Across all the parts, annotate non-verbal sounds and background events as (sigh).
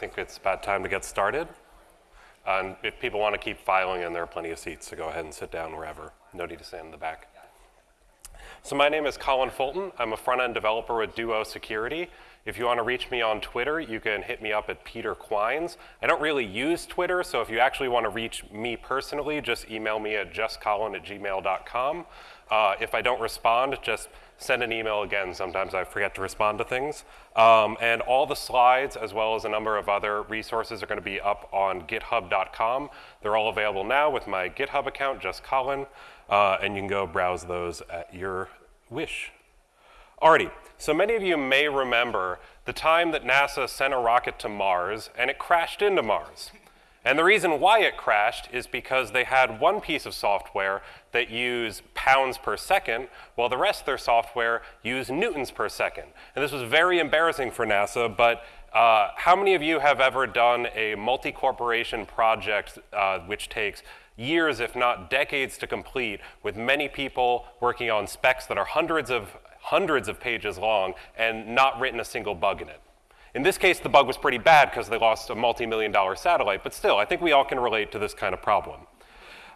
think it's about time to get started. And if people want to keep filing in, there are plenty of seats, so go ahead and sit down wherever. No need to stand in the back. So my name is Colin Fulton. I'm a front-end developer with Duo Security. If you want to reach me on Twitter, you can hit me up at Peter Quines. I don't really use Twitter, so if you actually want to reach me personally, just email me at justcolin at gmail.com. Uh, if I don't respond, just send an email again. Sometimes I forget to respond to things. Um, and all the slides, as well as a number of other resources, are going to be up on github.com. They're all available now with my GitHub account, just Colin, uh, and you can go browse those at your wish. Alrighty, so many of you may remember the time that NASA sent a rocket to Mars and it crashed into Mars. And the reason why it crashed is because they had one piece of software that used pounds per second, while the rest of their software used newtons per second. And this was very embarrassing for NASA, but uh, how many of you have ever done a multi-corporation project uh, which takes years, if not decades to complete, with many people working on specs that are hundreds of, hundreds of pages long and not written a single bug in it? In this case, the bug was pretty bad because they lost a multi-million dollar satellite, but still, I think we all can relate to this kind of problem.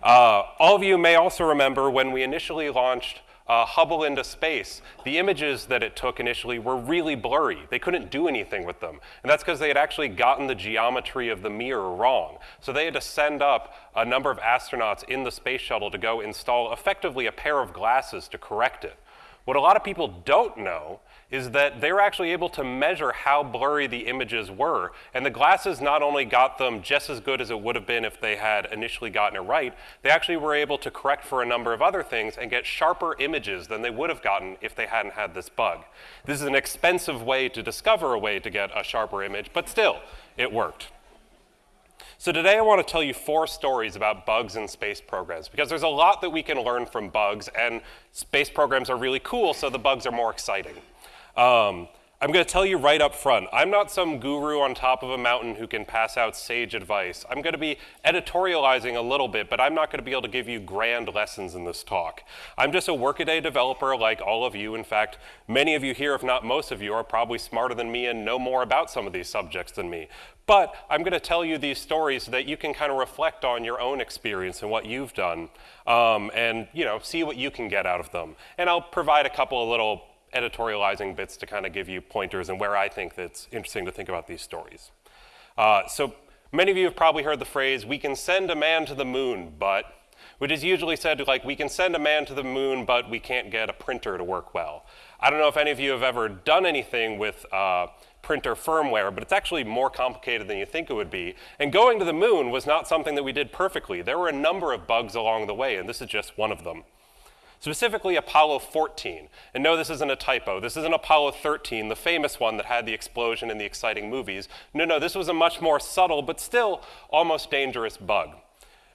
Uh, all of you may also remember when we initially launched uh, Hubble into space, the images that it took initially were really blurry. They couldn't do anything with them. And that's because they had actually gotten the geometry of the mirror wrong. So they had to send up a number of astronauts in the space shuttle to go install effectively a pair of glasses to correct it. What a lot of people don't know is that they were actually able to measure how blurry the images were. And the glasses not only got them just as good as it would have been if they had initially gotten it right, they actually were able to correct for a number of other things and get sharper images than they would have gotten if they hadn't had this bug. This is an expensive way to discover a way to get a sharper image, but still, it worked. So today I want to tell you four stories about bugs in space programs because there's a lot that we can learn from bugs and space programs are really cool so the bugs are more exciting. Um, I'm going to tell you right up front, I'm not some guru on top of a mountain who can pass out sage advice. I'm going to be editorializing a little bit, but I'm not going to be able to give you grand lessons in this talk. I'm just a workaday developer like all of you. In fact, many of you here, if not most of you, are probably smarter than me and know more about some of these subjects than me. But I'm going to tell you these stories so that you can kind of reflect on your own experience and what you've done um, and, you know, see what you can get out of them. And I'll provide a couple of little editorializing bits to kind of give you pointers and where I think that's interesting to think about these stories. Uh, so many of you have probably heard the phrase, we can send a man to the moon, but, which is usually said to like, we can send a man to the moon, but we can't get a printer to work well. I don't know if any of you have ever done anything with uh, printer firmware, but it's actually more complicated than you think it would be. And going to the moon was not something that we did perfectly. There were a number of bugs along the way, and this is just one of them specifically Apollo 14. And no, this isn't a typo. This isn't Apollo 13, the famous one that had the explosion in the exciting movies. No, no, this was a much more subtle, but still almost dangerous bug.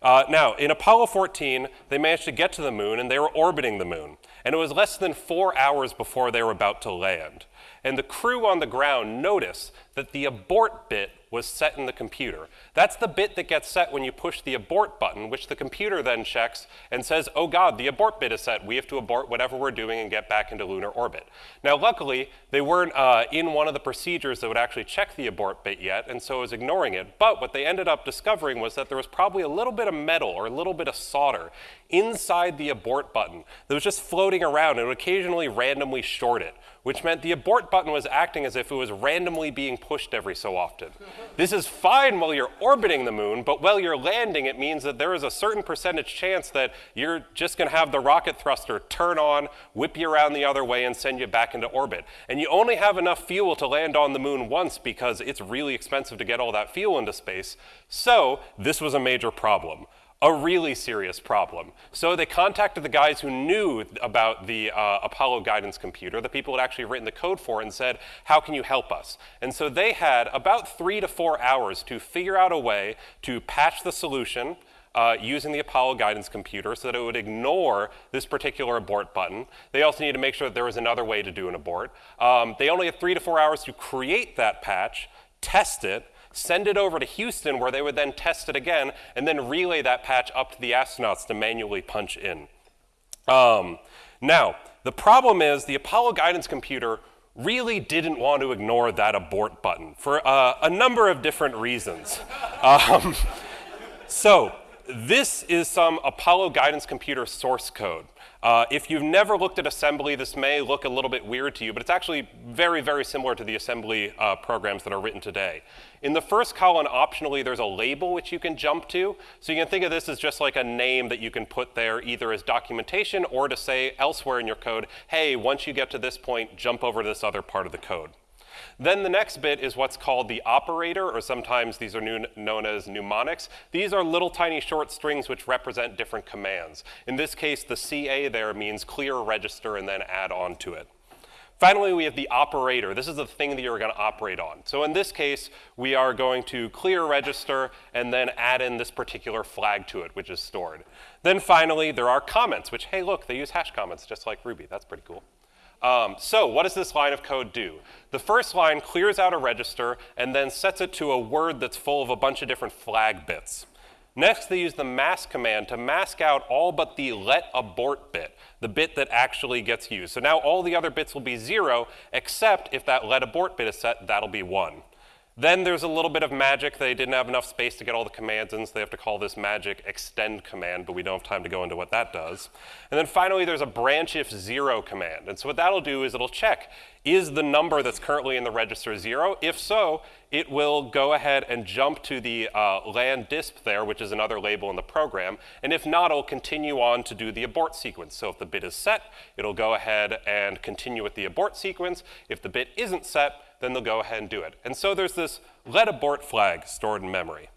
Uh, now, in Apollo 14, they managed to get to the moon and they were orbiting the moon. And it was less than four hours before they were about to land. And the crew on the ground noticed that the abort bit was set in the computer. That's the bit that gets set when you push the abort button, which the computer then checks and says, oh God, the abort bit is set. We have to abort whatever we're doing and get back into lunar orbit. Now, luckily, they weren't uh, in one of the procedures that would actually check the abort bit yet, and so it was ignoring it. But what they ended up discovering was that there was probably a little bit of metal or a little bit of solder inside the abort button that was just floating around and would occasionally randomly short it, which meant the abort button was acting as if it was randomly being pushed every so often. This is fine while you're orbiting the moon, but while you're landing, it means that there is a certain percentage chance that you're just going to have the rocket thruster turn on, whip you around the other way, and send you back into orbit. And you only have enough fuel to land on the moon once because it's really expensive to get all that fuel into space. So this was a major problem a really serious problem. So they contacted the guys who knew about the uh, Apollo guidance computer, the people who had actually written the code for it, and said, how can you help us? And so they had about three to four hours to figure out a way to patch the solution, uh, using the Apollo guidance computer so that it would ignore this particular abort button. They also need to make sure that there was another way to do an abort. Um, they only had three to four hours to create that patch, test it, send it over to Houston where they would then test it again, and then relay that patch up to the astronauts to manually punch in. Um, now, the problem is the Apollo guidance computer really didn't want to ignore that abort button for uh, a number of different reasons. (laughs) um, so this is some Apollo guidance computer source code. Uh, if you've never looked at assembly, this may look a little bit weird to you, but it's actually very, very similar to the assembly uh, programs that are written today. In the first column, optionally, there's a label which you can jump to. So you can think of this as just like a name that you can put there either as documentation or to say elsewhere in your code, hey, once you get to this point, jump over to this other part of the code. Then the next bit is what's called the operator, or sometimes these are known as mnemonics. These are little tiny short strings which represent different commands. In this case, the CA there means clear register and then add on to it. Finally, we have the operator. This is the thing that you're going to operate on. So in this case, we are going to clear register and then add in this particular flag to it, which is stored. Then finally, there are comments, which, hey, look, they use hash comments just like Ruby. That's pretty cool. Um, so what does this line of code do? The first line clears out a register and then sets it to a word that's full of a bunch of different flag bits. Next, they use the mask command to mask out all but the let abort bit, the bit that actually gets used. So now all the other bits will be zero, except if that let abort bit is set, that'll be one. Then there's a little bit of magic. They didn't have enough space to get all the commands in, so they have to call this magic extend command, but we don't have time to go into what that does. And then finally, there's a branch if zero command. And so what that'll do is it'll check, is the number that's currently in the register zero? If so, it will go ahead and jump to the uh, land disp there, which is another label in the program. And if not, it'll continue on to do the abort sequence. So if the bit is set, it'll go ahead and continue with the abort sequence. If the bit isn't set, then they'll go ahead and do it. And so there's this let abort flag stored in memory.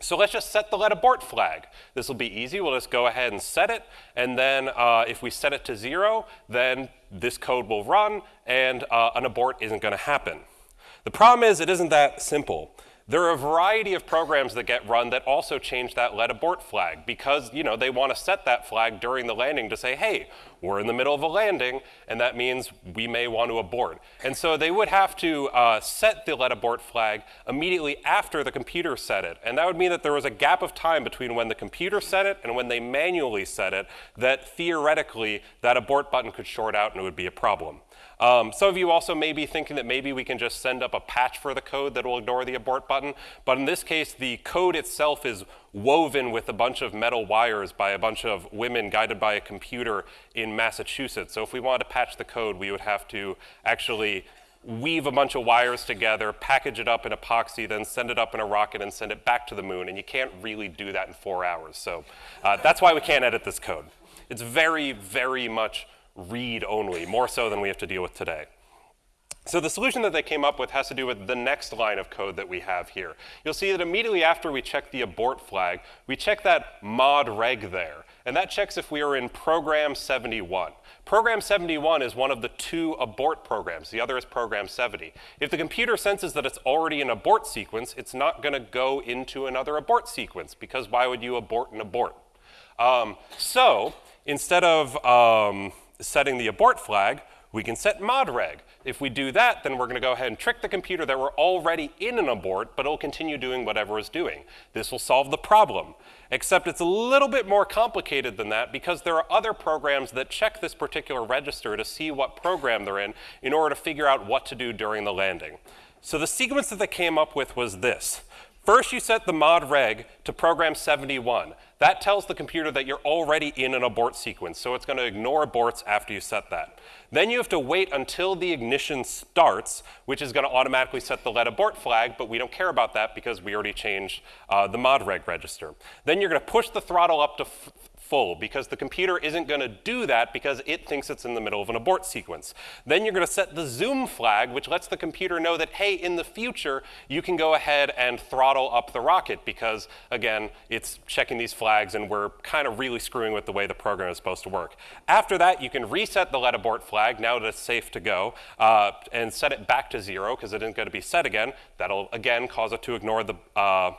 So let's just set the let abort flag. This will be easy. We'll just go ahead and set it. And then uh, if we set it to zero, then this code will run and uh, an abort isn't going to happen. The problem is it isn't that simple. There are a variety of programs that get run that also change that let abort flag because you know they want to set that flag during the landing to say, hey, we're in the middle of a landing, and that means we may want to abort. And so they would have to uh, set the let abort flag immediately after the computer set it. And that would mean that there was a gap of time between when the computer set it and when they manually set it that theoretically that abort button could short out and it would be a problem. Um, some of you also may be thinking that maybe we can just send up a patch for the code that will ignore the abort button, but in this case, the code itself is woven with a bunch of metal wires by a bunch of women guided by a computer in Massachusetts. So if we wanted to patch the code, we would have to actually weave a bunch of wires together, package it up in epoxy, then send it up in a rocket and send it back to the moon. And you can't really do that in four hours. So uh, that's why we can't edit this code. It's very, very much read only, more so than we have to deal with today. So the solution that they came up with has to do with the next line of code that we have here. You'll see that immediately after we check the abort flag, we check that mod reg there. And that checks if we are in program 71. Program 71 is one of the two abort programs. The other is program 70. If the computer senses that it's already an abort sequence, it's not going to go into another abort sequence because why would you abort an abort? Um, so instead of um, setting the abort flag, we can set modreg. If we do that, then we're going to go ahead and trick the computer that we're already in an abort, but it'll continue doing whatever it's doing. This will solve the problem. Except it's a little bit more complicated than that because there are other programs that check this particular register to see what program they're in in order to figure out what to do during the landing. So the sequence that they came up with was this. First, you set the mod reg to program 71. That tells the computer that you're already in an abort sequence, so it's going to ignore aborts after you set that. Then you have to wait until the ignition starts, which is going to automatically set the let abort flag, but we don't care about that because we already changed uh, the mod reg register. Then you're going to push the throttle up to full because the computer isn't going to do that because it thinks it's in the middle of an abort sequence. Then you're going to set the zoom flag, which lets the computer know that, hey, in the future, you can go ahead and throttle up the rocket because, again, it's checking these flags and we're kind of really screwing with the way the program is supposed to work. After that, you can reset the let abort flag now that it's safe to go uh, and set it back to zero because it isn't going to be set again. That'll, again, cause it to ignore the uh,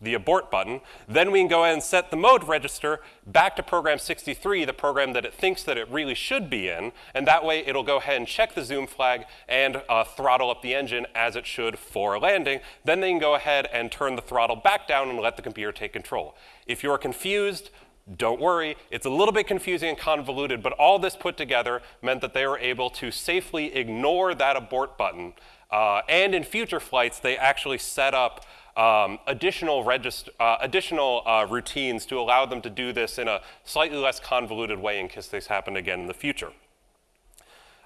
the abort button. Then we can go ahead and set the mode register back to program 63, the program that it thinks that it really should be in, and that way it'll go ahead and check the zoom flag and uh, throttle up the engine as it should for a landing. Then they can go ahead and turn the throttle back down and let the computer take control. If you're confused, Don't worry, it's a little bit confusing and convoluted, but all this put together meant that they were able to safely ignore that abort button. Uh, and in future flights, they actually set up um, additional, uh, additional uh, routines to allow them to do this in a slightly less convoluted way in case this happened again in the future.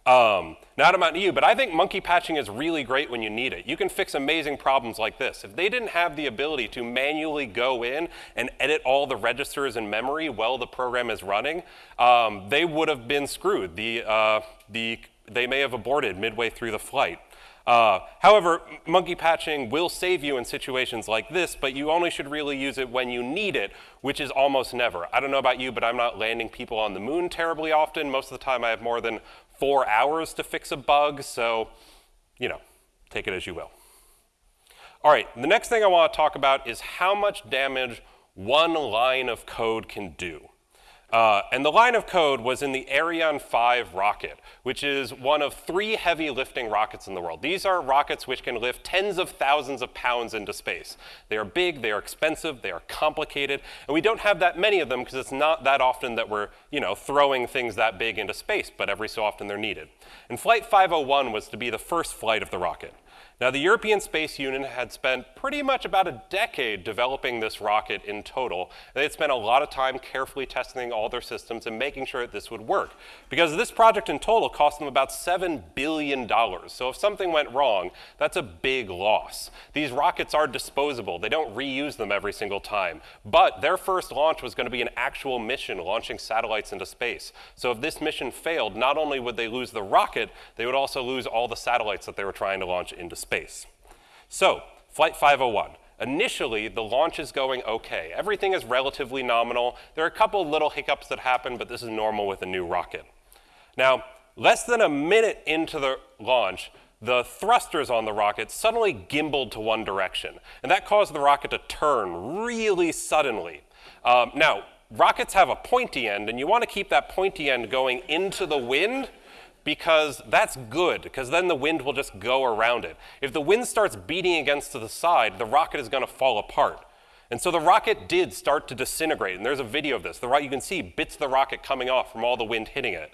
Um, not about you, but I think monkey patching is really great when you need it. You can fix amazing problems like this. If they didn't have the ability to manually go in and edit all the registers in memory while the program is running, um, they would have been screwed. The, uh, the, they may have aborted midway through the flight. Uh, however, monkey patching will save you in situations like this, but you only should really use it when you need it, which is almost never. I don't know about you, but I'm not landing people on the moon terribly often. Most of the time I have more than four hours to fix a bug, so, you know, take it as you will. All right, the next thing I want to talk about is how much damage one line of code can do. Uh, and the line of code was in the Ariane 5 rocket, which is one of three heavy lifting rockets in the world. These are rockets which can lift tens of thousands of pounds into space. They are big, they are expensive, they are complicated, and we don't have that many of them because it's not that often that we're you know, throwing things that big into space, but every so often they're needed. And Flight 501 was to be the first flight of the rocket. Now, the European Space Union had spent pretty much about a decade developing this rocket in total. They had spent a lot of time carefully testing all their systems and making sure that this would work. Because this project in total cost them about $7 billion. So if something went wrong, that's a big loss. These rockets are disposable. They don't reuse them every single time. But their first launch was going to be an actual mission launching satellites into space. So if this mission failed, not only would they lose the rocket, they would also lose all the satellites that they were trying to launch into space space. So, Flight 501. Initially, the launch is going okay. Everything is relatively nominal. There are a couple little hiccups that happen, but this is normal with a new rocket. Now, less than a minute into the launch, the thrusters on the rocket suddenly gimbaled to one direction, and that caused the rocket to turn really suddenly. Um, now, rockets have a pointy end, and you want to keep that pointy end going into the wind because that's good, because then the wind will just go around it. If the wind starts beating against the side, the rocket is going to fall apart. And so the rocket did start to disintegrate, and there's a video of this. The you can see bits of the rocket coming off from all the wind hitting it.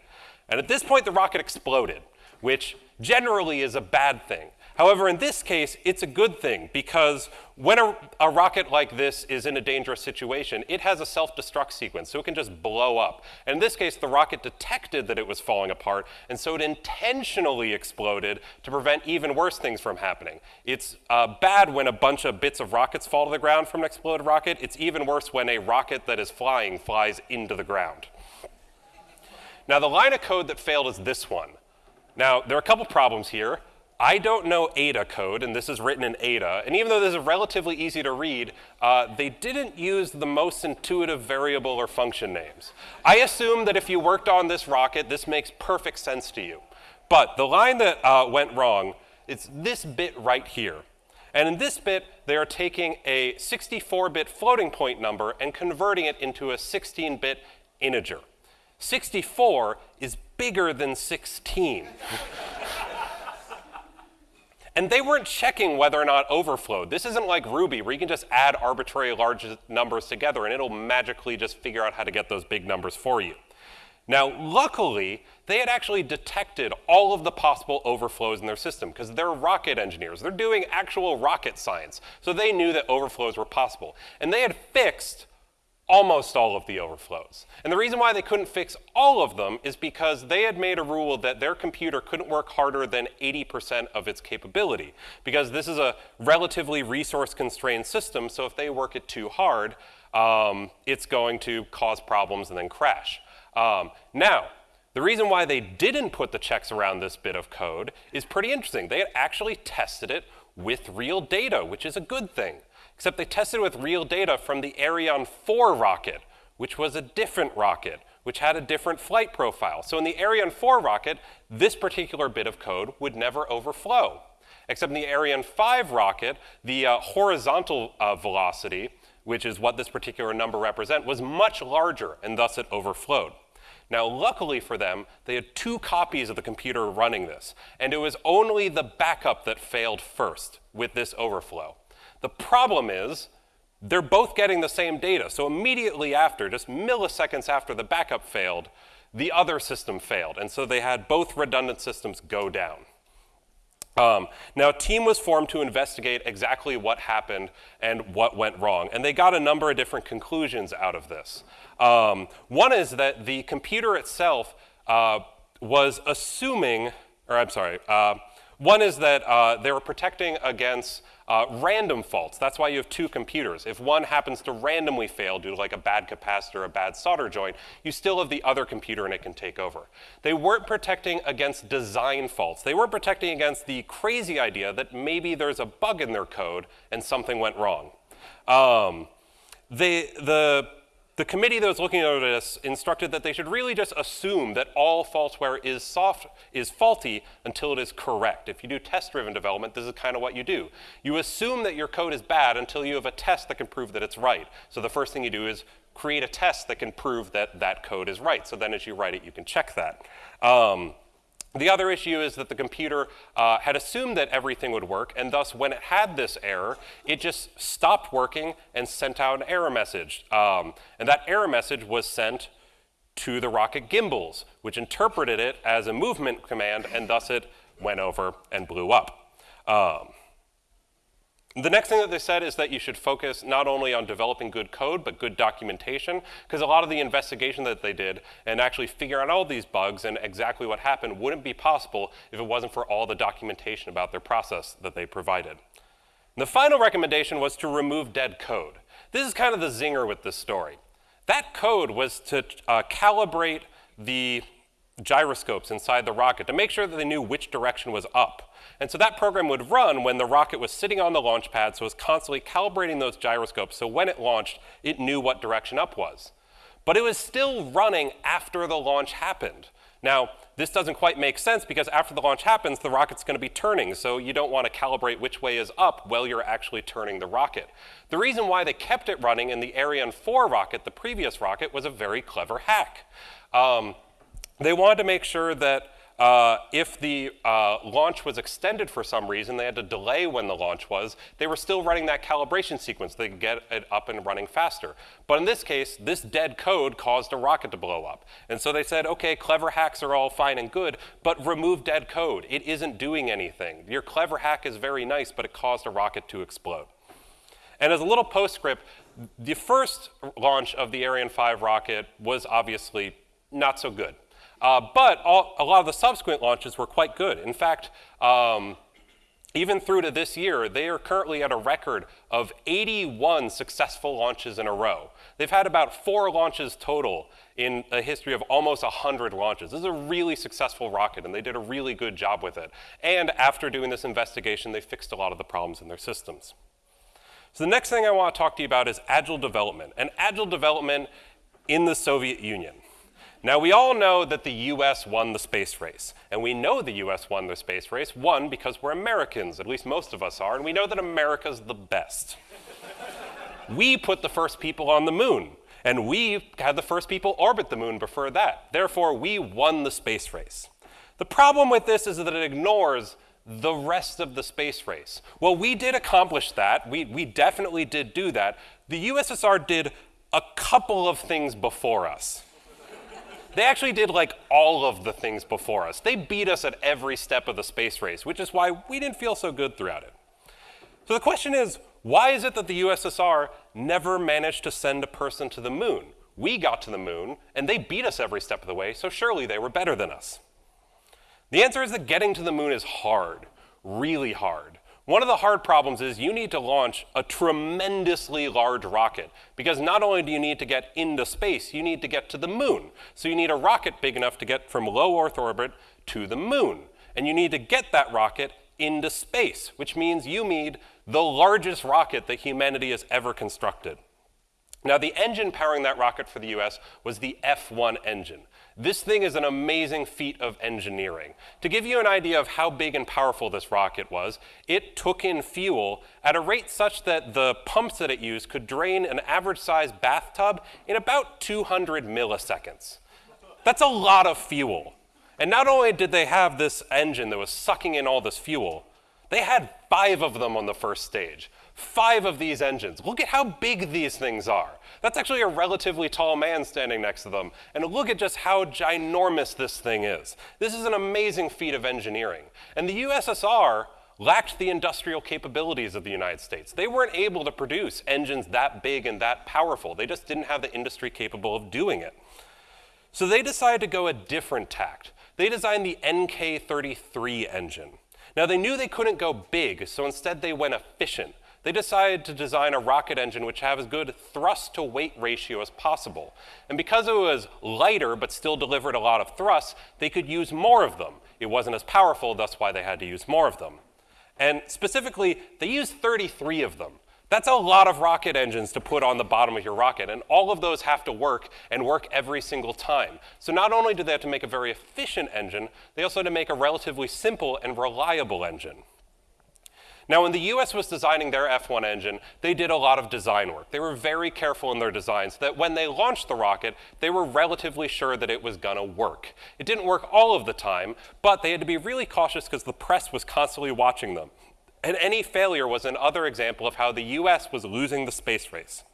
And at this point, the rocket exploded, which generally is a bad thing. However, in this case, it's a good thing because when a, a, rocket like this is in a dangerous situation, it has a self-destruct sequence, so it can just blow up. And in this case, the rocket detected that it was falling apart, and so it intentionally exploded to prevent even worse things from happening. It's uh, bad when a bunch of bits of rockets fall to the ground from an exploded rocket. It's even worse when a rocket that is flying flies into the ground. Now, the line of code that failed is this one. Now, there are a couple problems here. I don't know Ada code, and this is written in Ada, and even though this is relatively easy to read, uh, they didn't use the most intuitive variable or function names. I assume that if you worked on this rocket, this makes perfect sense to you. But the line that uh, went wrong is this bit right here. And in this bit, they are taking a 64-bit floating point number and converting it into a 16-bit integer. 64 is bigger than 16. (laughs) And they weren't checking whether or not overflowed. This isn't like Ruby where you can just add arbitrary large numbers together and it'll magically just figure out how to get those big numbers for you. Now, luckily, they had actually detected all of the possible overflows in their system because they're rocket engineers. They're doing actual rocket science. So they knew that overflows were possible. And they had fixed almost all of the overflows. And the reason why they couldn't fix all of them is because they had made a rule that their computer couldn't work harder than 80% of its capability, because this is a relatively resource-constrained system, so if they work it too hard, um, it's going to cause problems and then crash. Um, now, the reason why they didn't put the checks around this bit of code is pretty interesting. They had actually tested it with real data, which is a good thing except they tested with real data from the Ariane 4 rocket, which was a different rocket, which had a different flight profile. So in the Ariane 4 rocket, this particular bit of code would never overflow. Except in the Ariane 5 rocket, the uh, horizontal uh, velocity, which is what this particular number represent, was much larger, and thus it overflowed. Now, luckily for them, they had two copies of the computer running this, and it was only the backup that failed first with this overflow. The problem is they're both getting the same data. So immediately after, just milliseconds after the backup failed, the other system failed. And so they had both redundant systems go down. Um, now, a team was formed to investigate exactly what happened and what went wrong, and they got a number of different conclusions out of this. Um, one is that the computer itself uh, was assuming, or I'm sorry, uh, one is that uh, they were protecting against uh, random faults. That's why you have two computers. If one happens to randomly fail due to like a bad capacitor, a bad solder joint, you still have the other computer and it can take over. They weren't protecting against design faults. They weren't protecting against the crazy idea that maybe there's a bug in their code and something went wrong. Um, they, the the committee that was looking at this instructed that they should really just assume that all falseware is, soft, is faulty until it is correct. If you do test-driven development, this is kind of what you do. You assume that your code is bad until you have a test that can prove that it's right. So the first thing you do is create a test that can prove that that code is right. So then as you write it, you can check that. Um, the other issue is that the computer uh, had assumed that everything would work, and thus when it had this error, it just stopped working and sent out an error message. Um, and that error message was sent to the rocket gimbals, which interpreted it as a movement command, and thus it went over and blew up. Um, the next thing that they said is that you should focus not only on developing good code, but good documentation, because a lot of the investigation that they did and actually figure out all these bugs and exactly what happened wouldn't be possible if it wasn't for all the documentation about their process that they provided. The final recommendation was to remove dead code. This is kind of the zinger with this story. That code was to uh, calibrate the gyroscopes inside the rocket to make sure that they knew which direction was up. And so that program would run when the rocket was sitting on the launch pad, so it was constantly calibrating those gyroscopes, so when it launched, it knew what direction up was. But it was still running after the launch happened. Now, this doesn't quite make sense because after the launch happens, the rocket's going to be turning, so you don't want to calibrate which way is up while you're actually turning the rocket. The reason why they kept it running in the Ariane 4 rocket, the previous rocket, was a very clever hack. Um, they wanted to make sure that uh, if the uh, launch was extended for some reason, they had to delay when the launch was, they were still running that calibration sequence. They could get it up and running faster. But in this case, this dead code caused a rocket to blow up. And so they said, okay, clever hacks are all fine and good, but remove dead code. It isn't doing anything. Your clever hack is very nice, but it caused a rocket to explode. And as a little postscript, the first launch of the Ariane 5 rocket was obviously not so good. Uh, but all, a lot of the subsequent launches were quite good. In fact, um, even through to this year, they are currently at a record of 81 successful launches in a row. They've had about four launches total in a history of almost 100 launches. This is a really successful rocket, and they did a really good job with it. And after doing this investigation, they fixed a lot of the problems in their systems. So the next thing I want to talk to you about is agile development, and agile development in the Soviet Union. Now, we all know that the US won the space race. And we know the US won the space race, one, because we're Americans, at least most of us are, and we know that America's the best. (laughs) we put the first people on the moon, and we had the first people orbit the moon before that. Therefore, we won the space race. The problem with this is that it ignores the rest of the space race. Well, we did accomplish that. We, we definitely did do that. The USSR did a couple of things before us. They actually did like all of the things before us. They beat us at every step of the space race, which is why we didn't feel so good throughout it. So the question is, why is it that the USSR never managed to send a person to the moon? We got to the moon, and they beat us every step of the way, so surely they were better than us. The answer is that getting to the moon is hard, really hard. One of the hard problems is you need to launch a tremendously large rocket because not only do you need to get into space, you need to get to the moon. So you need a rocket big enough to get from low Earth orbit to the moon. And you need to get that rocket into space, which means you need the largest rocket that humanity has ever constructed. Now, the engine powering that rocket for the US was the F1 engine. This thing is an amazing feat of engineering. To give you an idea of how big and powerful this rocket was, it took in fuel at a rate such that the pumps that it used could drain an average sized bathtub in about 200 milliseconds. That's a lot of fuel. And not only did they have this engine that was sucking in all this fuel, they had five of them on the first stage. Five of these engines. Look at how big these things are. That's actually a relatively tall man standing next to them. And look at just how ginormous this thing is. This is an amazing feat of engineering. And the USSR lacked the industrial capabilities of the United States. They weren't able to produce engines that big and that powerful. They just didn't have the industry capable of doing it. So they decided to go a different tact. They designed the NK-33 engine. Now they knew they couldn't go big, so instead they went efficient. They decided to design a rocket engine which had as good thrust to weight ratio as possible. And because it was lighter but still delivered a lot of thrust, they could use more of them. It wasn't as powerful, that's why they had to use more of them. And specifically, they used 33 of them. That's a lot of rocket engines to put on the bottom of your rocket, and all of those have to work and work every single time. So not only do they have to make a very efficient engine, they also had to make a relatively simple and reliable engine. Now, when the US was designing their F1 engine, they did a lot of design work. They were very careful in their designs so that when they launched the rocket, they were relatively sure that it was gonna work. It didn't work all of the time, but they had to be really cautious because the press was constantly watching them. And any failure was another example of how the US was losing the space race.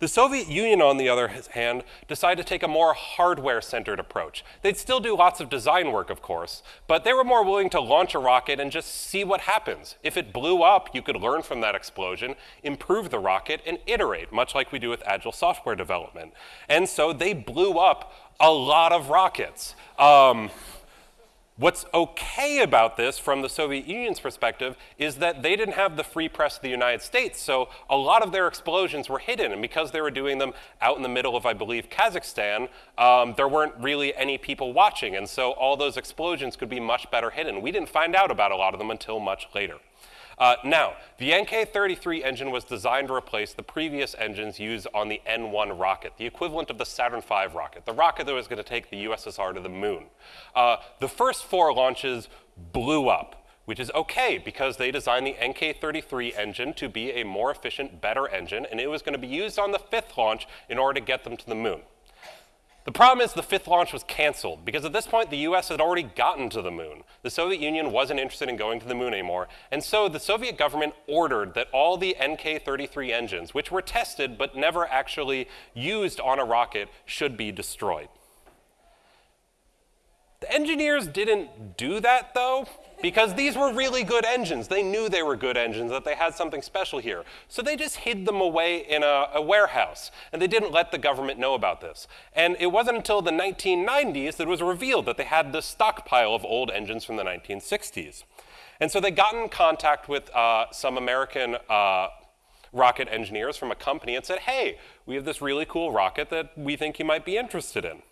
The Soviet Union, on the other hand, decided to take a more hardware-centered approach. They'd still do lots of design work, of course, but they were more willing to launch a rocket and just see what happens. If it blew up, you could learn from that explosion, improve the rocket, and iterate, much like we do with agile software development. And so they blew up a lot of rockets. Um, What's okay about this from the Soviet Union's perspective is that they didn't have the free press of the United States, so a lot of their explosions were hidden, and because they were doing them out in the middle of, I believe, Kazakhstan, um, there weren't really any people watching, and so all those explosions could be much better hidden. We didn't find out about a lot of them until much later. Uh, now, the NK-33 engine was designed to replace the previous engines used on the N-1 rocket, the equivalent of the Saturn V rocket, the rocket that was going to take the USSR to the moon. Uh, the first four launches blew up, which is okay because they designed the NK-33 engine to be a more efficient, better engine, and it was going to be used on the fifth launch in order to get them to the moon. The problem is the fifth launch was canceled because at this point the US had already gotten to the moon. The Soviet Union wasn't interested in going to the moon anymore, and so the Soviet government ordered that all the NK-33 engines, which were tested but never actually used on a rocket, should be destroyed. The engineers didn't do that though because these were really good engines. They knew they were good engines, that they had something special here. So they just hid them away in a, a, warehouse, and they didn't let the government know about this. And it wasn't until the 1990s that it was revealed that they had this stockpile of old engines from the 1960s. And so they got in contact with uh, some American uh, rocket engineers from a company and said, hey, we have this really cool rocket that we think you might be interested in.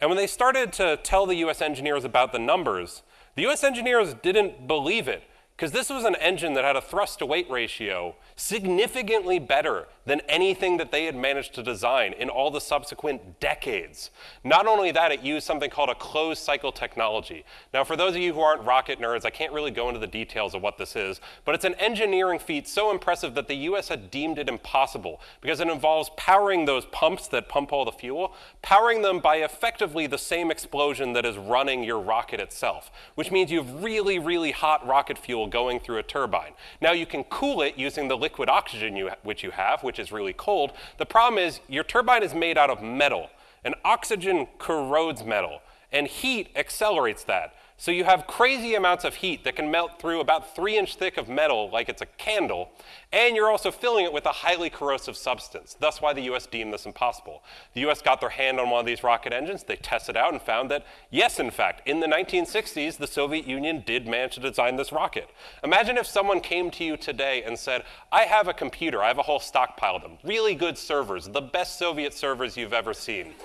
And when they started to tell the US engineers about the numbers, the US engineers didn't believe it because this was an engine that had a thrust to weight ratio significantly better than anything that they had managed to design in all the subsequent decades. Not only that, it used something called a closed cycle technology. Now, for those of you who aren't rocket nerds, I can't really go into the details of what this is, but it's an engineering feat so impressive that the US had deemed it impossible because it involves powering those pumps that pump all the fuel, powering them by effectively the same explosion that is running your rocket itself, which means you have really, really hot rocket fuel going through a turbine. Now, you can cool it using the liquid oxygen you, which you have, which is really cold. The problem is your turbine is made out of metal, and oxygen corrodes metal, and heat accelerates that. So you have crazy amounts of heat that can melt through about three inch thick of metal like it's a candle, and you're also filling it with a highly corrosive substance. That's why the US deemed this impossible. The US got their hand on one of these rocket engines, they tested out and found that, yes, in fact, in the 1960s, the Soviet Union did manage to design this rocket. Imagine if someone came to you today and said, I have a computer, I have a whole stockpile of them, really good servers, the best Soviet servers you've ever seen. (laughs)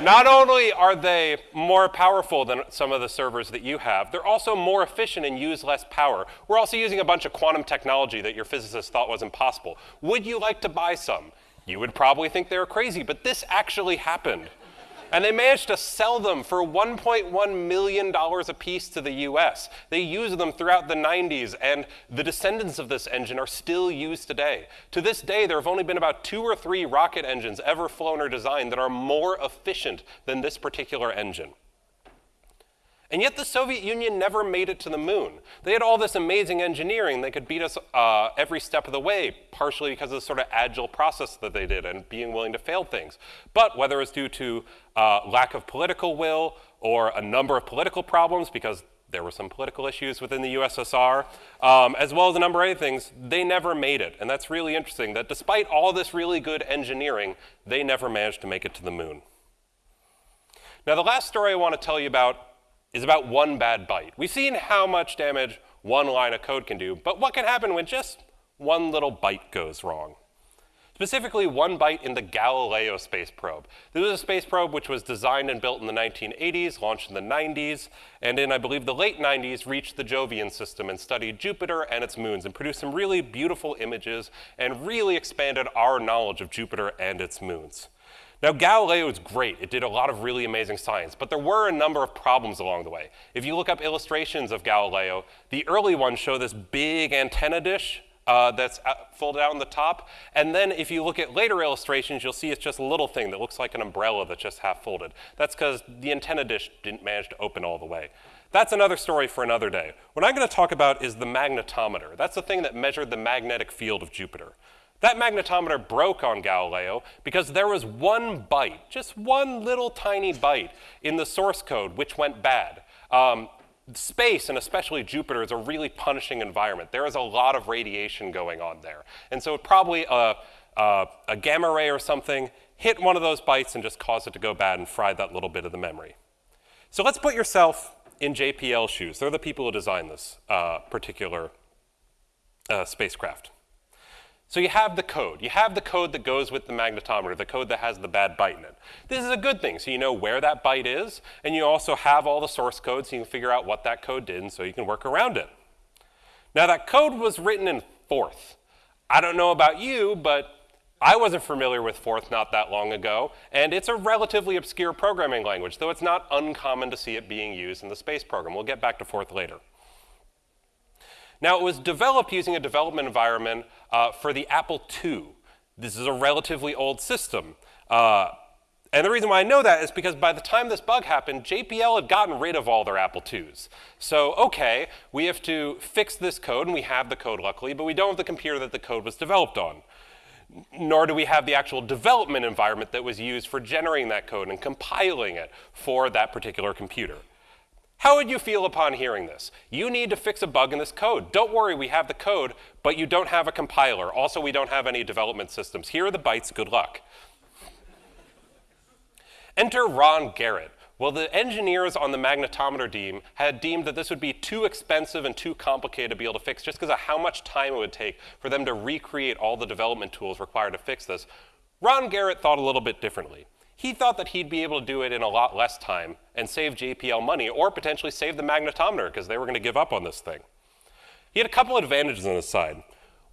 Not only are they more powerful than some of the servers that you have, they're also more efficient and use less power. We're also using a bunch of quantum technology that your physicists thought was impossible. Would you like to buy some? You would probably think they were crazy, but this actually happened. And they managed to sell them for $1.1 million a piece to the US. They used them throughout the 90s, and the descendants of this engine are still used today. To this day, there have only been about two or three rocket engines ever flown or designed that are more efficient than this particular engine. And yet the Soviet Union never made it to the moon. They had all this amazing engineering. They could beat us uh, every step of the way, partially because of the sort of agile process that they did and being willing to fail things. But whether it's due to uh, lack of political will or a number of political problems, because there were some political issues within the USSR, um, as well as a number of other things, they never made it. And that's really interesting, that despite all this really good engineering, they never managed to make it to the moon. Now, the last story I want to tell you about is about one bad byte. We've seen how much damage one line of code can do, but what can happen when just one little byte goes wrong? Specifically, one byte in the Galileo space probe. This was a space probe which was designed and built in the 1980s, launched in the 90s, and in, I believe, the late 90s, reached the Jovian system and studied Jupiter and its moons and produced some really beautiful images and really expanded our knowledge of Jupiter and its moons. Now, Galileo is great. It did a lot of really amazing science, but there were a number of problems along the way. If you look up illustrations of Galileo, the early ones show this big antenna dish uh, that's folded out on the top. And then if you look at later illustrations, you'll see it's just a little thing that looks like an umbrella that's just half folded. That's because the antenna dish didn't manage to open all the way. That's another story for another day. What I'm going to talk about is the magnetometer. That's the thing that measured the magnetic field of Jupiter. That magnetometer broke on Galileo because there was one byte, just one little tiny byte in the source code which went bad. Um, space, and especially Jupiter, is a really punishing environment. There is a lot of radiation going on there. And so probably a, a, a gamma ray or something hit one of those bytes and just caused it to go bad and fried that little bit of the memory. So let's put yourself in JPL shoes. They're the people who designed this uh, particular uh, spacecraft. So you have the code. You have the code that goes with the magnetometer, the code that has the bad byte in it. This is a good thing, so you know where that byte is, and you also have all the source code so you can figure out what that code did and so you can work around it. Now that code was written in Forth. I don't know about you, but I wasn't familiar with Forth not that long ago, and it's a relatively obscure programming language, though it's not uncommon to see it being used in the space program. We'll get back to Forth later. Now, it was developed using a development environment uh, for the Apple II. This is a relatively old system. Uh, and the reason why I know that is because by the time this bug happened, JPL had gotten rid of all their Apple IIs. So, okay, we have to fix this code, and we have the code luckily, but we don't have the computer that the code was developed on. Nor do we have the actual development environment that was used for generating that code and compiling it for that particular computer. How would you feel upon hearing this? You need to fix a bug in this code. Don't worry, we have the code, but you don't have a compiler. Also, we don't have any development systems. Here are the bytes, good luck. Enter Ron Garret. Well, the engineers on the magnetometer team had deemed that this would be too expensive and too complicated to be able to fix just because of how much time it would take for them to recreate all the development tools required to fix this. Ron Garret thought a little bit differently. He thought that he'd be able to do it in a lot less time and save JPL money or potentially save the magnetometer because they were going to give up on this thing. He had a couple of advantages on his side.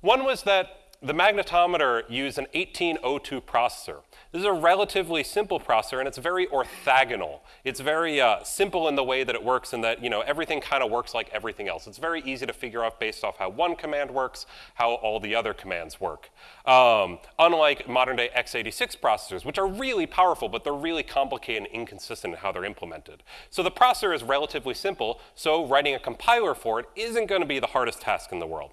One was that the magnetometer used an 1802 processor. This is a relatively simple processor, and it's very orthogonal. It's very uh, simple in the way that it works, and that you know everything kind of works like everything else. It's very easy to figure out based off how one command works, how all the other commands work. Um, unlike modern-day x86 processors, which are really powerful, but they're really complicated and inconsistent in how they're implemented. So the processor is relatively simple, so writing a compiler for it isn't going to be the hardest task in the world.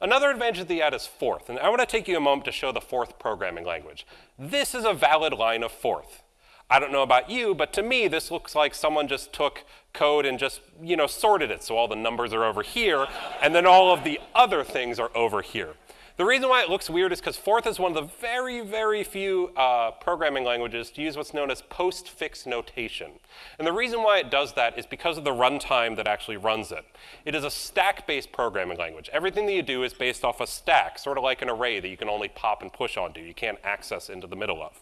Another advantage that you add is Forth, and I want to take you a moment to show the Forth programming language. This is a valid line of Forth. I don't know about you, but to me, this looks like someone just took code and just, you know, sorted it. So all the numbers are over here, and then all of the other things are over here. The reason why it looks weird is because Forth is one of the very, very few uh, programming languages to use what's known as postfix notation. And the reason why it does that is because of the runtime that actually runs it. It is a stack-based programming language. Everything that you do is based off a stack, sort of like an array that you can only pop and push onto. You can't access into the middle of.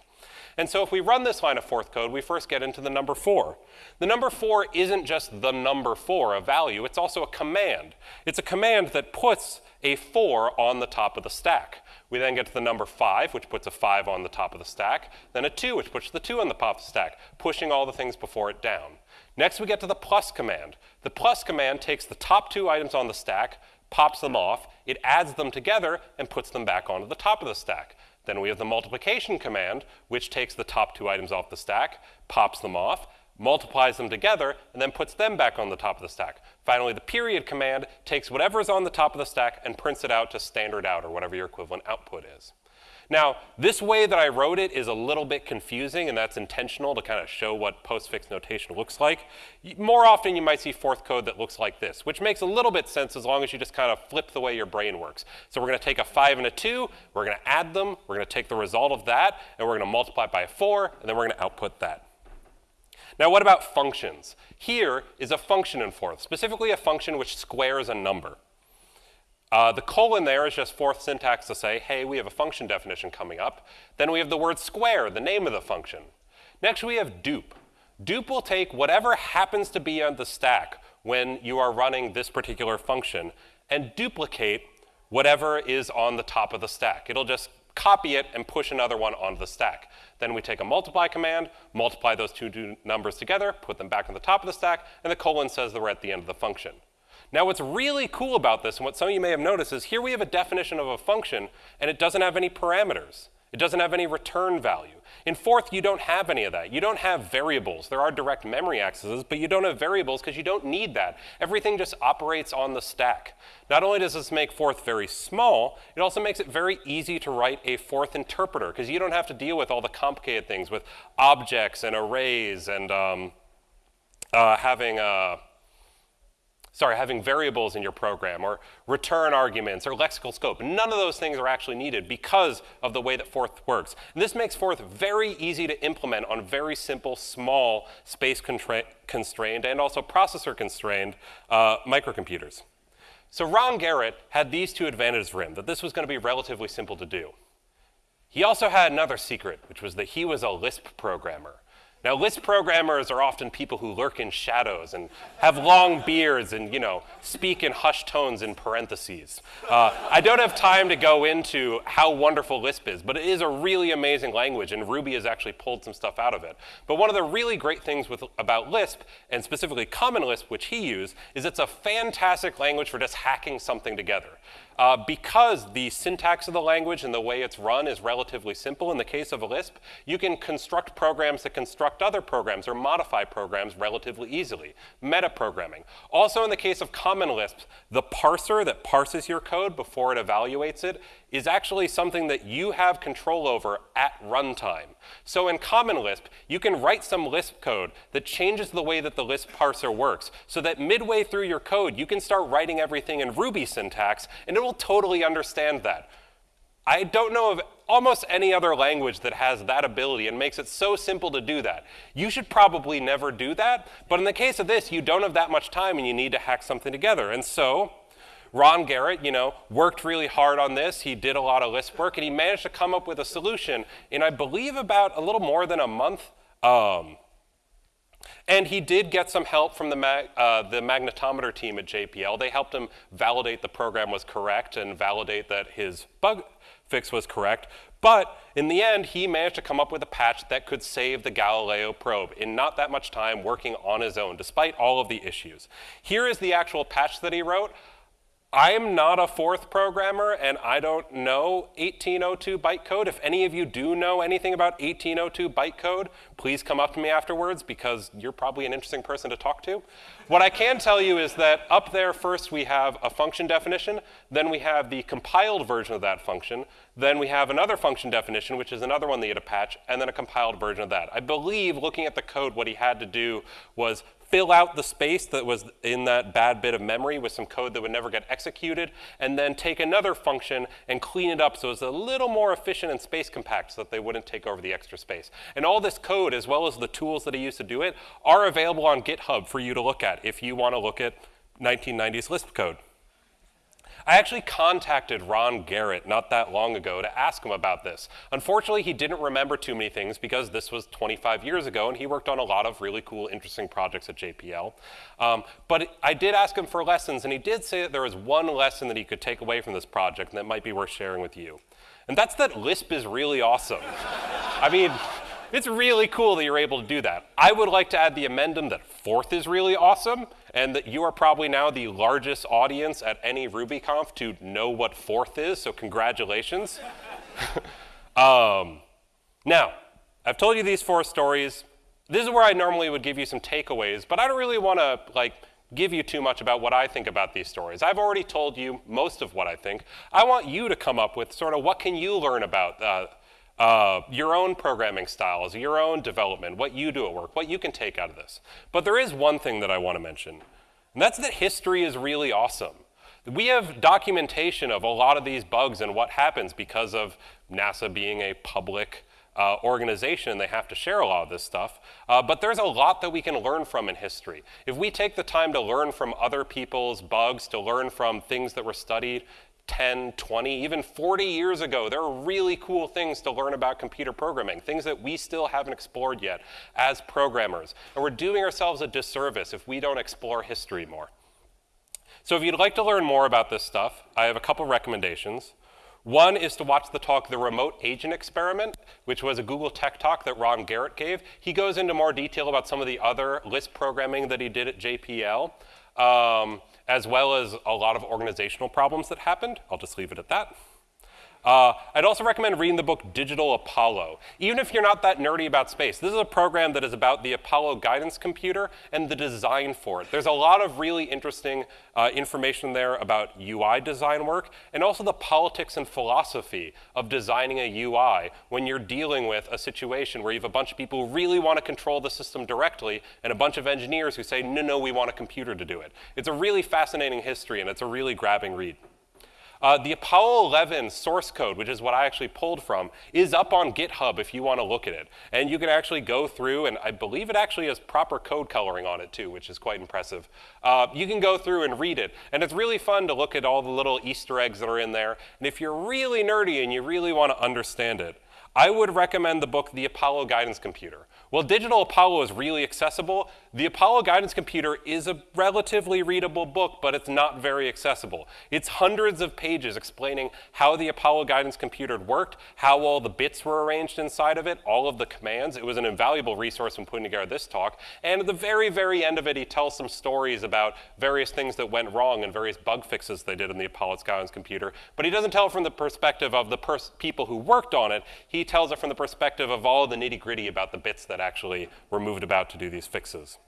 And so if we run this line of Forth code, we first get into the number four. The number four isn't just the number four, a value, it's also a command. It's a command that puts a four on the top of the stack. We then get to the number five, which puts a five on the top of the stack, then a two, which puts the two on the top of the stack, pushing all the things before it down. Next, we get to the plus command. The plus command takes the top two items on the stack, pops them off, it adds them together, and puts them back onto the top of the stack. Then we have the multiplication command, which takes the top two items off the stack, pops them off, multiplies them together, and then puts them back on the top of the stack. Finally, the period command takes whatever is on the top of the stack and prints it out to standard out, or whatever your equivalent output is. Now, this way that I wrote it is a little bit confusing, and that's intentional to kind of show what postfix notation looks like. More often, you might see Forth code that looks like this, which makes a little bit sense as long as you just kind of flip the way your brain works. So we're going to take a 5 and a 2, we're going to add them, we're going to take the result of that, and we're going to multiply it by a 4, and then we're going to output that. Now, what about functions? Here is a function in Forth, specifically a function which squares a number. Uh, the colon there is just Forth syntax to say, hey, we have a function definition coming up. Then we have the word square, the name of the function. Next, we have dupe. Dupe will take whatever happens to be on the stack when you are running this particular function and duplicate whatever is on the top of the stack. It'll just copy it and push another one onto the stack. Then we take a multiply command, multiply those two numbers together, put them back on the top of the stack, and the colon says that we're at the end of the function. Now what's really cool about this, and what some of you may have noticed, is here we have a definition of a function, and it doesn't have any parameters. It doesn't have any return value. In Forth, you don't have any of that. You don't have variables. There are direct memory accesses, but you don't have variables because you don't need that. Everything just operates on the stack. Not only does this make Forth very small, it also makes it very easy to write a Forth interpreter because you don't have to deal with all the complicated things with objects and arrays and um, uh, having a sorry, having variables in your program or return arguments or lexical scope. None of those things are actually needed because of the way that Forth works. And this makes Forth very easy to implement on very simple, small, space constrained and also processor constrained uh, microcomputers. So Ron Garret had these two advantages for him, that this was going to be relatively simple to do. He also had another secret, which was that he was a Lisp programmer. Now, Lisp programmers are often people who lurk in shadows and have long beards and, you know, speak in hushed tones in parentheses. Uh, I don't have time to go into how wonderful Lisp is, but it is a really amazing language, and Ruby has actually pulled some stuff out of it. But one of the really great things with, about Lisp, and specifically Common Lisp, which he used, is it's a fantastic language for just hacking something together. Uh, because the syntax of the language and the way it's run is relatively simple in the case of Lisp, you can construct programs that construct other programs or modify programs relatively easily, metaprogramming. Also in the case of Common Lisp, the parser that parses your code before it evaluates it is actually something that you have control over at runtime. So in Common Lisp, you can write some Lisp code that changes the way that the Lisp parser works so that midway through your code, you can start writing everything in Ruby syntax and it will totally understand that. I don't know of almost any other language that has that ability and makes it so simple to do that. You should probably never do that, but in the case of this, you don't have that much time and you need to hack something together. And so Ron Garret, you know, worked really hard on this. He did a lot of Lisp work, and he managed to come up with a solution in, I believe, about a little more than a month. Um, and he did get some help from the, mag uh, the magnetometer team at JPL. They helped him validate the program was correct and validate that his bug fix was correct. But in the end, he managed to come up with a patch that could save the Galileo probe in not that much time working on his own, despite all of the issues. Here is the actual patch that he wrote. I'm not a Forth programmer and I don't know 1802 bytecode. If any of you do know anything about 1802 bytecode, please come up to me afterwards because you're probably an interesting person to talk to. What I can tell you is that up there first we have a function definition, then we have the compiled version of that function, then we have another function definition, which is another one that you had to patch, and then a compiled version of that. I believe looking at the code, what he had to do was fill out the space that was in that bad bit of memory with some code that would never get executed, and then take another function and clean it up so it's a little more efficient and space compact so that they wouldn't take over the extra space. And all this code, as well as the tools that he used to do it, are available on GitHub for you to look at if you want to look at 1990s Lisp code. I actually contacted Ron Garret not that long ago to ask him about this. Unfortunately, he didn't remember too many things because this was 25 years ago and he worked on a lot of really cool, interesting projects at JPL. Um, but I did ask him for lessons and he did say that there was one lesson that he could take away from this project and that might be worth sharing with you. And that's that Lisp is really awesome. (laughs) I mean, it's really cool that you're able to do that. I would like to add the amendum that Forth is really awesome, and that you are probably now the largest audience at any RubyConf to know what Forth is, so congratulations. (laughs) um, now, I've told you these four stories. this is where I normally would give you some takeaways, but I don't really want to like give you too much about what I think about these stories. I've already told you most of what I think. I want you to come up with sort of what can you learn about uh, uh, your own programming styles, your own development, what you do at work, what you can take out of this. But there is one thing that I want to mention, and that's that history is really awesome. We have documentation of a lot of these bugs and what happens because of NASA being a public uh, organization, and they have to share a lot of this stuff. Uh, but there's a lot that we can learn from in history. If we take the time to learn from other people's bugs, to learn from things that were studied 10, 20, even 40 years ago, there are really cool things to learn about computer programming, things that we still haven't explored yet as programmers. And we're doing ourselves a disservice if we don't explore history more. So if you'd like to learn more about this stuff, I have a couple recommendations. One is to watch the talk, The Remote Agent Experiment, which was a Google Tech Talk that Ron Garret gave. He goes into more detail about some of the other Lisp programming that he did at JPL, um, as well as a lot of organizational problems that happened. I'll just leave it at that. Uh, I'd also recommend reading the book Digital Apollo. Even if you're not that nerdy about space, this is a program that is about the Apollo guidance computer and the design for it. There's a lot of really interesting uh, information there about UI design work and also the politics and philosophy of designing a UI when you're dealing with a situation where you have a bunch of people who really want to control the system directly and a bunch of engineers who say, no, no, we want a computer to do it. It's a really fascinating history and it's a really grabbing read. Uh, the Apollo 11 source code, which is what I actually pulled from, is up on GitHub if you want to look at it. And you can actually go through, and I believe it actually has proper code coloring on it too, which is quite impressive. Uh, you can go through and read it. And it's really fun to look at all the little Easter eggs that are in there. And if you're really nerdy and you really want to understand it, I would recommend the book The Apollo Guidance Computer. While Digital Apollo is really accessible, the Apollo Guidance Computer is a relatively readable book, but it's not very accessible. It's hundreds of pages explaining how the Apollo Guidance Computer worked, how all the bits were arranged inside of it, all of the commands. It was an invaluable resource when putting together this talk. And at the very, very end of it, he tells some stories about various things that went wrong and various bug fixes they did in the Apollo Guidance Computer. But he doesn't tell it from the perspective of the people who worked on it. He tells it from the perspective of all the nitty gritty about the bits that actually were moved about to do these fixes.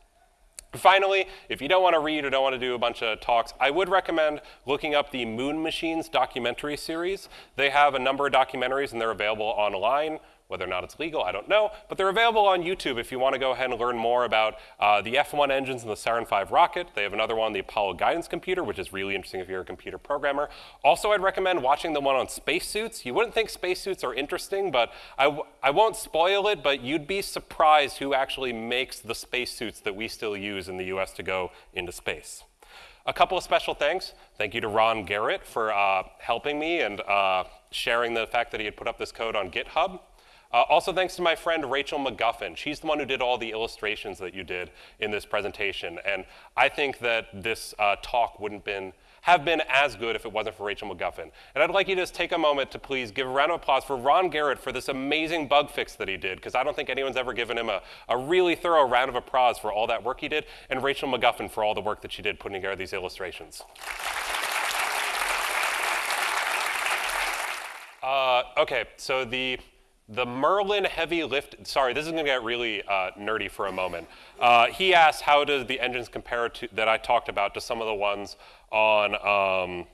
Finally, if you don't want to read or don't want to do a bunch of talks, I would recommend looking up the Moon Machines documentary series. They have a number of documentaries and they're available online. Whether or not it's legal, I don't know, but they're available on YouTube if you want to go ahead and learn more about uh, the F-1 engines and the Saturn V rocket. They have another one, the Apollo Guidance Computer, which is really interesting if you're a computer programmer. Also, I'd recommend watching the one on spacesuits. You wouldn't think spacesuits are interesting, but I I won't spoil it, but you'd be surprised who actually makes the spacesuits that we still use in the US to go into space. A couple of special thanks. Thank you to Ron Garret for uh, helping me and uh, sharing the fact that he had put up this code on GitHub. Uh, also thanks to my friend Rachel McGuffin. She's the one who did all the illustrations that you did in this presentation. And I think that this uh, talk wouldn't been, have been as good if it wasn't for Rachel McGuffin. And I'd like you to just take a moment to please give a round of applause for Ron Garret for this amazing bug fix that he did, because I don't think anyone's ever given him a, a really thorough round of applause for all that work he did, and Rachel McGuffin for all the work that she did putting together these illustrations. Uh, okay, so the the Merlin heavy lift, sorry, this is gonna get really uh, nerdy for a moment. Uh, he asked how does the engines compare to, that I talked about to some of the ones on um,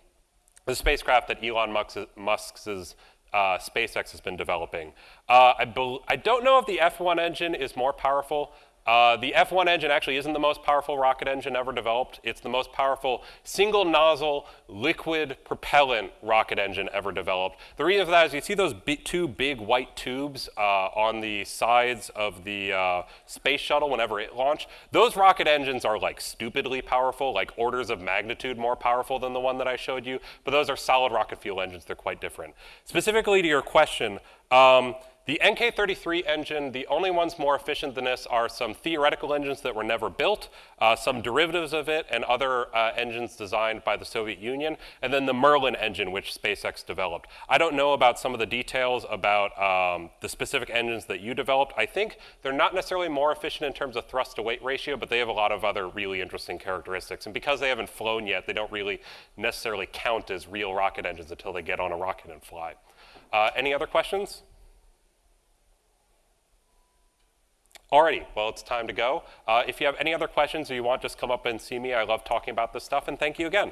the spacecraft that Elon Musk's, Musk's uh, SpaceX has been developing. Uh, I, I, don't know if the F1 engine is more powerful. Uh, the F1 engine actually isn't the most powerful rocket engine ever developed. It's the most powerful single nozzle liquid propellant rocket engine ever developed. The reason for that is you see those two big white tubes uh, on the sides of the uh, space shuttle whenever it launched. Those rocket engines are like stupidly powerful, like orders of magnitude more powerful than the one that I showed you, but those are solid rocket fuel engines. They're quite different. Specifically to your question, um, the NK33 engine, the only ones more efficient than this are some theoretical engines that were never built, uh, some derivatives of it, and other uh, engines designed by the Soviet Union, and then the Merlin engine, which SpaceX developed. I don't know about some of the details about um, the specific engines that you developed. I think they're not necessarily more efficient in terms of thrust to weight ratio, but they have a lot of other really interesting characteristics. And because they haven't flown yet, they don't really necessarily count as real rocket engines until they get on a rocket and fly. Uh, any other questions? Alrighty, well, it's time to go. Uh, if you have any other questions or you want, just come up and see me. I love talking about this stuff, and thank you again.